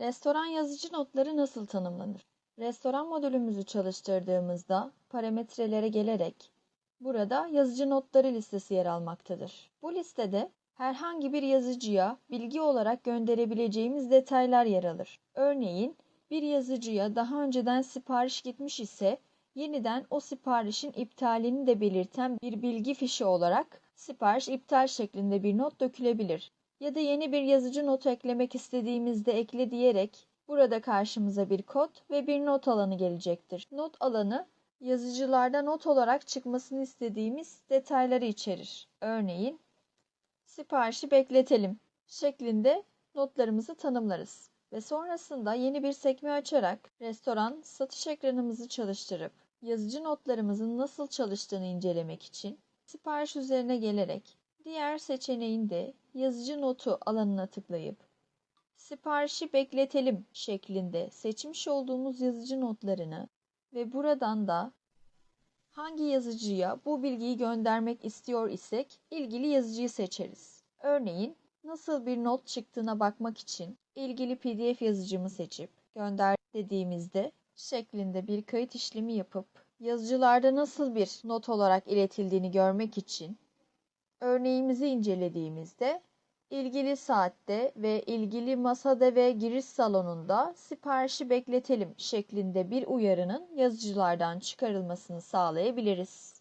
Restoran yazıcı notları nasıl tanımlanır? Restoran modülümüzü çalıştırdığımızda parametrelere gelerek burada yazıcı notları listesi yer almaktadır. Bu listede herhangi bir yazıcıya bilgi olarak gönderebileceğimiz detaylar yer alır. Örneğin bir yazıcıya daha önceden sipariş gitmiş ise yeniden o siparişin iptalini de belirten bir bilgi fişi olarak sipariş iptal şeklinde bir not dökülebilir. Ya da yeni bir yazıcı notu eklemek istediğimizde ekle diyerek burada karşımıza bir kod ve bir not alanı gelecektir. Not alanı yazıcılarda not olarak çıkmasını istediğimiz detayları içerir. Örneğin siparişi bekletelim şeklinde notlarımızı tanımlarız. Ve sonrasında yeni bir sekme açarak restoran satış ekranımızı çalıştırıp yazıcı notlarımızın nasıl çalıştığını incelemek için sipariş üzerine gelerek diğer seçeneğinde yazıcı notu alanına tıklayıp siparişi bekletelim şeklinde seçmiş olduğumuz yazıcı notlarını ve buradan da hangi yazıcıya bu bilgiyi göndermek istiyor isek ilgili yazıcıyı seçeriz. Örneğin nasıl bir not çıktığına bakmak için ilgili PDF yazıcımı seçip gönder dediğimizde şeklinde bir kayıt işlemi yapıp yazıcılarda nasıl bir not olarak iletildiğini görmek için örneğimizi incelediğimizde ilgili saatte ve ilgili masada ve giriş salonunda siparişi bekletelim şeklinde bir uyarının yazıcılardan çıkarılmasını sağlayabiliriz.